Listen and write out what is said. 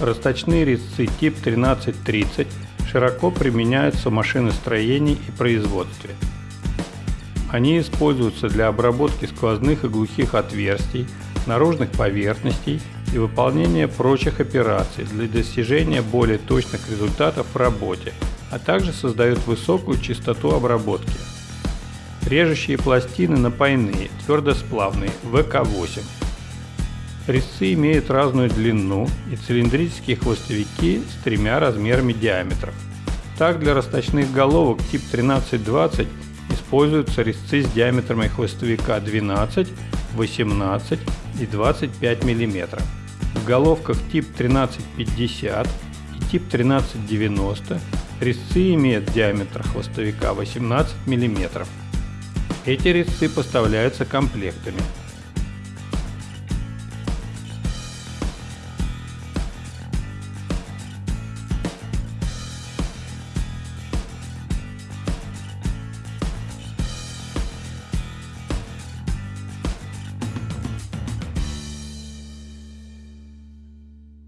Расточные резцы тип 1330 широко применяются в машиностроении и производстве. Они используются для обработки сквозных и глухих отверстий, наружных поверхностей и выполнения прочих операций для достижения более точных результатов в работе, а также создают высокую частоту обработки. Режущие пластины напойные, твердосплавные, ВК-8. Резцы имеют разную длину и цилиндрические хвостовики с тремя размерами диаметров. Так для расточных головок тип 1320 используются резцы с диаметрами хвостовика 12, 18 и 25 мм. В головках тип 1350 и тип 1390 резцы имеют диаметр хвостовика 18 мм. Эти резцы поставляются комплектами